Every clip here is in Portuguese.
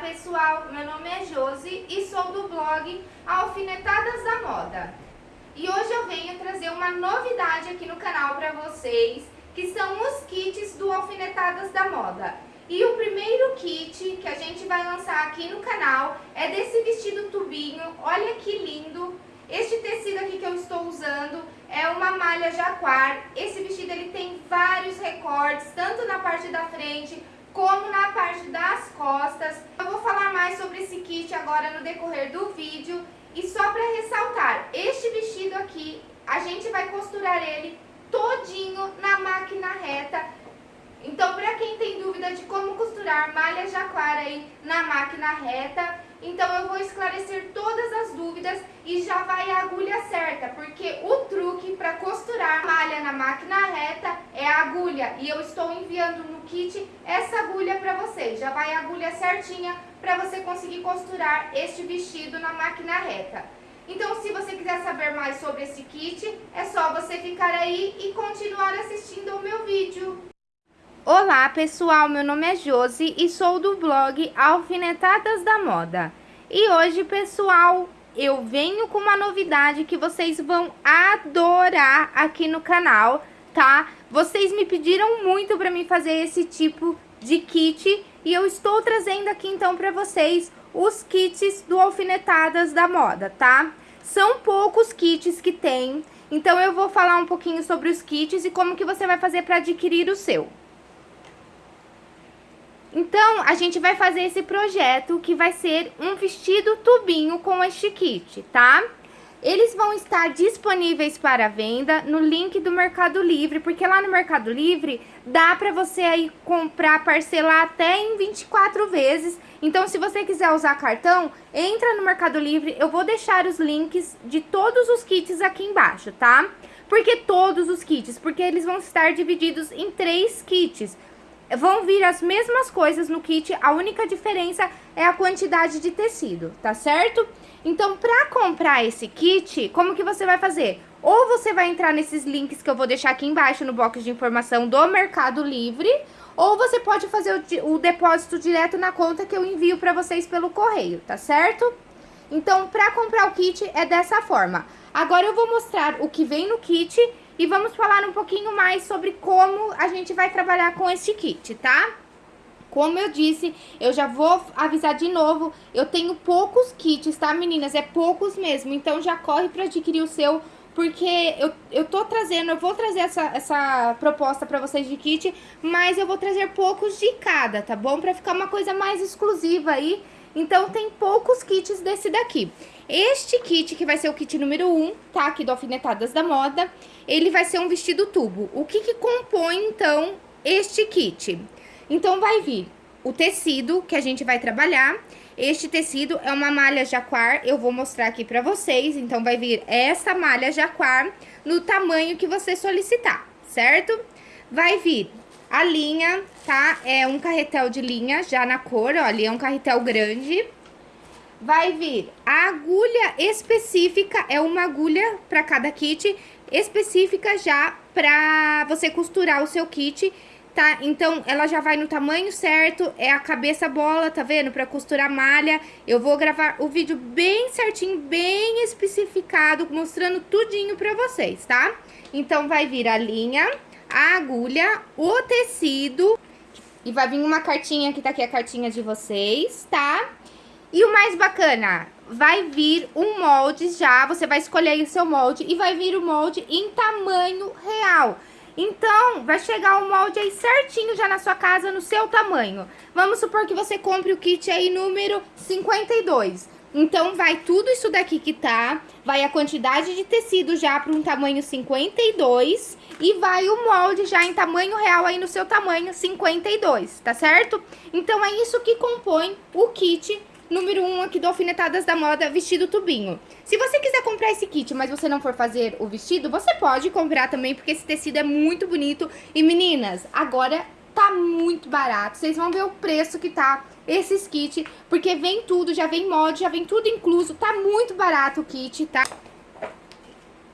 pessoal, meu nome é Josi e sou do blog Alfinetadas da Moda. E hoje eu venho trazer uma novidade aqui no canal para vocês, que são os kits do Alfinetadas da Moda. E o primeiro kit que a gente vai lançar aqui no canal é desse vestido tubinho, olha que lindo. Este tecido aqui que eu estou usando é uma malha jaquar. Esse vestido ele tem vários recortes, tanto na parte da frente como na parte das costas. Eu vou falar mais sobre esse kit agora no decorrer do vídeo. E só para ressaltar, este vestido aqui, a gente vai costurar ele todinho na máquina reta. Então, para quem tem dúvida de como costurar malha jaquara aí na máquina reta, então eu vou esclarecer todas as dúvidas e já vai a agulha certa, porque o truque para costurar malha na máquina reta é a agulha. E eu estou enviando no kit essa agulha para vocês. Já vai a agulha certinha para você conseguir costurar este vestido na máquina reta. Então, se você quiser saber mais sobre esse kit, é só você ficar aí e continuar assistindo o meu vídeo. Olá pessoal, meu nome é Josi e sou do blog Alfinetadas da Moda. E hoje pessoal, eu venho com uma novidade que vocês vão adorar aqui no canal, tá? Vocês me pediram muito para mim fazer esse tipo de kit e eu estou trazendo aqui então para vocês os kits do Alfinetadas da Moda, tá? São poucos kits que tem, então eu vou falar um pouquinho sobre os kits e como que você vai fazer para adquirir o seu. Então, a gente vai fazer esse projeto que vai ser um vestido tubinho com este kit, tá? Eles vão estar disponíveis para venda no link do Mercado Livre, porque lá no Mercado Livre dá para você aí comprar, parcelar até em 24 vezes. Então, se você quiser usar cartão, entra no Mercado Livre, eu vou deixar os links de todos os kits aqui embaixo, tá? Por que todos os kits? Porque eles vão estar divididos em três kits vão vir as mesmas coisas no kit, a única diferença é a quantidade de tecido, tá certo? Então, pra comprar esse kit, como que você vai fazer? Ou você vai entrar nesses links que eu vou deixar aqui embaixo no box de informação do Mercado Livre, ou você pode fazer o, o depósito direto na conta que eu envio pra vocês pelo correio, tá certo? Então, pra comprar o kit é dessa forma. Agora eu vou mostrar o que vem no kit e vamos falar um pouquinho mais sobre como a gente vai trabalhar com este kit, tá? Como eu disse, eu já vou avisar de novo, eu tenho poucos kits, tá, meninas? É poucos mesmo, então já corre pra adquirir o seu, porque eu, eu tô trazendo, eu vou trazer essa, essa proposta pra vocês de kit, mas eu vou trazer poucos de cada, tá bom? Pra ficar uma coisa mais exclusiva aí, então tem poucos kits desse daqui. Este kit, que vai ser o kit número 1, tá? Aqui do Alfinetadas da Moda, ele vai ser um vestido tubo. O que que compõe, então, este kit? Então, vai vir o tecido que a gente vai trabalhar. Este tecido é uma malha jaquar, eu vou mostrar aqui pra vocês. Então, vai vir essa malha jaquar no tamanho que você solicitar, certo? Vai vir a linha, tá? É um carretel de linha já na cor, olha, é um carretel grande vai vir a agulha específica, é uma agulha para cada kit, específica já para você costurar o seu kit, tá? Então, ela já vai no tamanho certo, é a cabeça bola, tá vendo? Para costurar malha. Eu vou gravar o vídeo bem certinho, bem especificado, mostrando tudinho para vocês, tá? Então, vai vir a linha, a agulha, o tecido... E vai vir uma cartinha, que tá aqui a cartinha de vocês, tá? E o mais bacana, vai vir um molde já, você vai escolher o seu molde e vai vir o molde em tamanho real. Então, vai chegar o molde aí certinho já na sua casa, no seu tamanho. Vamos supor que você compre o kit aí número 52. Então, vai tudo isso daqui que tá, vai a quantidade de tecido já para um tamanho 52 e vai o molde já em tamanho real aí no seu tamanho 52, tá certo? Então, é isso que compõe o kit número 1 um aqui do Alfinetadas da Moda, vestido tubinho. Se você quiser comprar esse kit, mas você não for fazer o vestido, você pode comprar também, porque esse tecido é muito bonito. E meninas, agora tá muito barato. Vocês vão ver o preço que tá esses kits, porque vem tudo, já vem molde, já vem tudo incluso. Tá muito barato o kit, tá?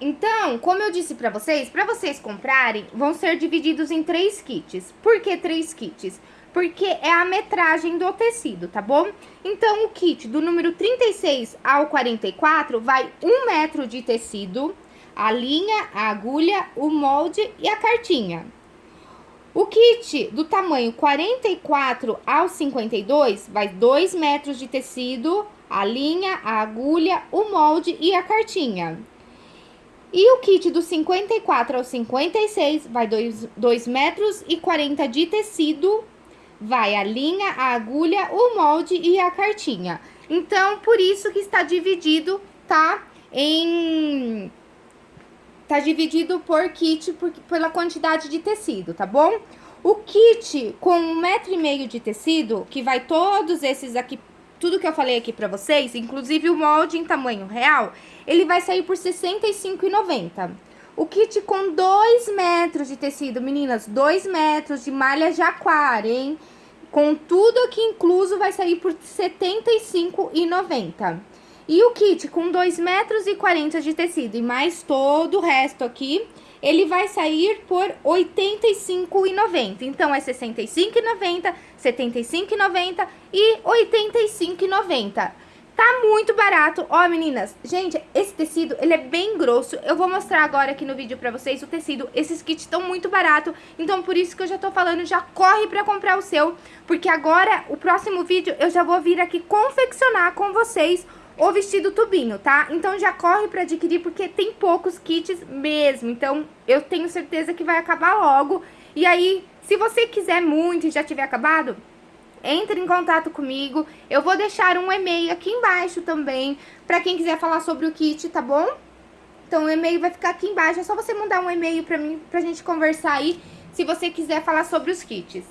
Então, como eu disse pra vocês, pra vocês comprarem, vão ser divididos em três kits. Por que três kits? porque é a metragem do tecido, tá bom? Então, o kit do número 36 ao 44 vai um metro de tecido, a linha, a agulha, o molde e a cartinha. O kit do tamanho 44 ao 52 vai 2 metros de tecido, a linha, a agulha, o molde e a cartinha. E o kit do 54 ao 56 vai 2 metros e 40 de tecido, vai a linha, a agulha, o molde e a cartinha. Então, por isso que está dividido, tá? Em... Tá dividido por kit por, pela quantidade de tecido, tá bom? O kit com um metro e meio de tecido, que vai todos esses aqui tudo que eu falei aqui pra vocês, inclusive o molde em tamanho real, ele vai sair por R$ 65,90. O kit com 2 metros de tecido, meninas, 2 metros de malha jaquara, hein? Com tudo aqui incluso, vai sair por R$ 75,90. E o kit com 2 metros e 40 de tecido e mais todo o resto aqui, ele vai sair por R$ 85,90. Então, é R$ 65,90, R$ 75,90 e R$ 85,90. Tá muito barato. Ó, meninas, gente, esse tecido, ele é bem grosso. Eu vou mostrar agora aqui no vídeo pra vocês o tecido. Esses kits estão muito barato, então por isso que eu já tô falando, já corre pra comprar o seu. Porque agora, o próximo vídeo, eu já vou vir aqui confeccionar com vocês o vestido tubinho, tá? Então já corre pra adquirir porque tem poucos kits mesmo, então eu tenho certeza que vai acabar logo. E aí, se você quiser muito e já tiver acabado, entre em contato comigo. Eu vou deixar um e-mail aqui embaixo também, pra quem quiser falar sobre o kit, tá bom? Então o e-mail vai ficar aqui embaixo, é só você mandar um e-mail pra mim, pra gente conversar aí, se você quiser falar sobre os kits.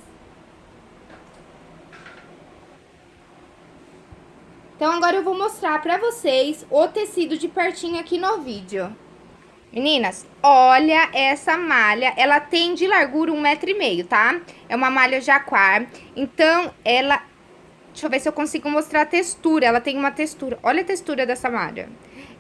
Então, agora eu vou mostrar pra vocês o tecido de pertinho aqui no vídeo. Meninas, olha essa malha, ela tem de largura um metro e meio, tá? É uma malha jaquar, então ela... Deixa eu ver se eu consigo mostrar a textura, ela tem uma textura, olha a textura dessa malha.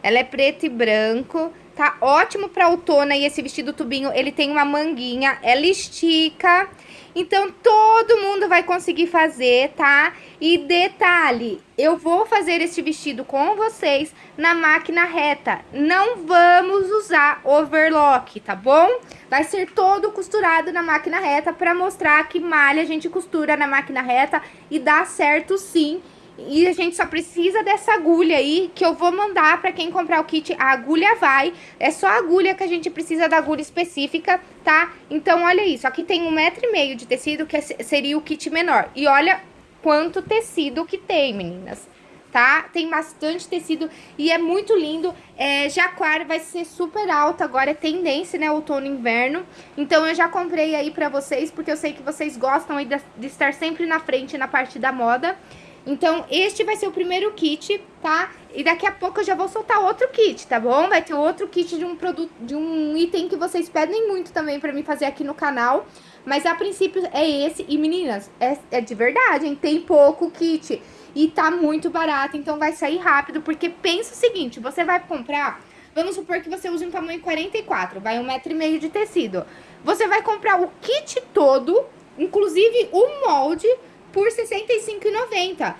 Ela é preto e branco, tá ótimo pra outono e esse vestido tubinho, ele tem uma manguinha, ela estica... Então, todo mundo vai conseguir fazer, tá? E detalhe, eu vou fazer este vestido com vocês na máquina reta. Não vamos usar overlock, tá bom? Vai ser todo costurado na máquina reta para mostrar que malha a gente costura na máquina reta e dá certo sim. E a gente só precisa dessa agulha aí, que eu vou mandar pra quem comprar o kit. A agulha vai, é só a agulha que a gente precisa da agulha específica, tá? Então, olha isso, aqui tem um metro e meio de tecido, que seria o kit menor. E olha quanto tecido que tem, meninas, tá? Tem bastante tecido e é muito lindo. É, Jaquar vai ser super alta agora, é tendência, né, outono e inverno. Então, eu já comprei aí pra vocês, porque eu sei que vocês gostam aí de, de estar sempre na frente na parte da moda. Então, este vai ser o primeiro kit, tá? E daqui a pouco eu já vou soltar outro kit, tá bom? Vai ter outro kit de um produto, de um item que vocês pedem muito também pra mim fazer aqui no canal. Mas a princípio é esse. E meninas, é, é de verdade, hein? Tem pouco kit. E tá muito barato, então vai sair rápido. Porque pensa o seguinte, você vai comprar... Vamos supor que você use um tamanho 44, vai um metro e meio de tecido. Você vai comprar o kit todo, inclusive o molde por R$ 65,90.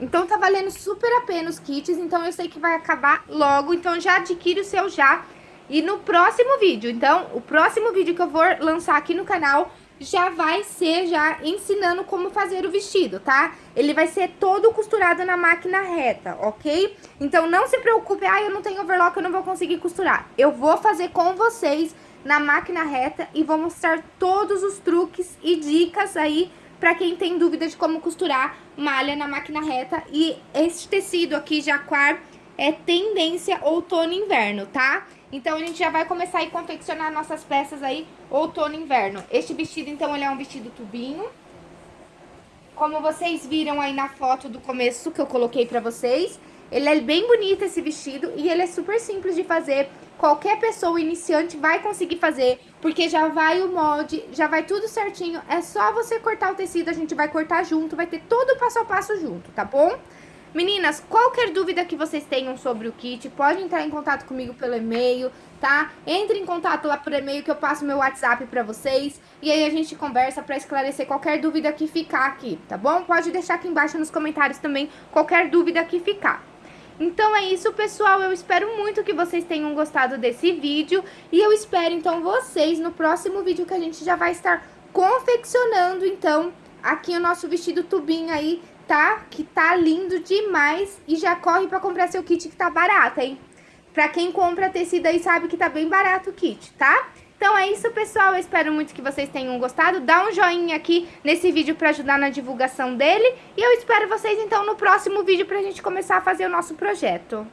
Então tá valendo super a pena os kits, então eu sei que vai acabar logo, então já adquire o seu já. E no próximo vídeo, então, o próximo vídeo que eu vou lançar aqui no canal já vai ser já ensinando como fazer o vestido, tá? Ele vai ser todo costurado na máquina reta, ok? Então não se preocupe, ah, eu não tenho overlock, eu não vou conseguir costurar. Eu vou fazer com vocês na máquina reta e vou mostrar todos os truques e dicas aí para quem tem dúvida de como costurar malha na máquina reta. E esse tecido aqui, jaquar, é tendência outono inverno, tá? Então, a gente já vai começar a confeccionar nossas peças aí outono inverno. Este vestido, então, ele é um vestido tubinho. Como vocês viram aí na foto do começo que eu coloquei pra vocês, ele é bem bonito esse vestido e ele é super simples de fazer. Qualquer pessoa iniciante vai conseguir fazer, porque já vai o molde, já vai tudo certinho. É só você cortar o tecido, a gente vai cortar junto, vai ter todo o passo a passo junto, tá bom? Meninas, qualquer dúvida que vocês tenham sobre o kit, pode entrar em contato comigo pelo e-mail, tá? Entre em contato lá por e-mail que eu passo meu WhatsApp pra vocês e aí a gente conversa pra esclarecer qualquer dúvida que ficar aqui, tá bom? Pode deixar aqui embaixo nos comentários também qualquer dúvida que ficar. Então é isso, pessoal. Eu espero muito que vocês tenham gostado desse vídeo. E eu espero, então, vocês no próximo vídeo que a gente já vai estar confeccionando, então, aqui o nosso vestido tubinho aí tá? Que tá lindo demais e já corre pra comprar seu kit que tá barato, hein? Pra quem compra tecido aí sabe que tá bem barato o kit, tá? Então é isso, pessoal. Eu espero muito que vocês tenham gostado. Dá um joinha aqui nesse vídeo pra ajudar na divulgação dele. E eu espero vocês, então, no próximo vídeo pra gente começar a fazer o nosso projeto.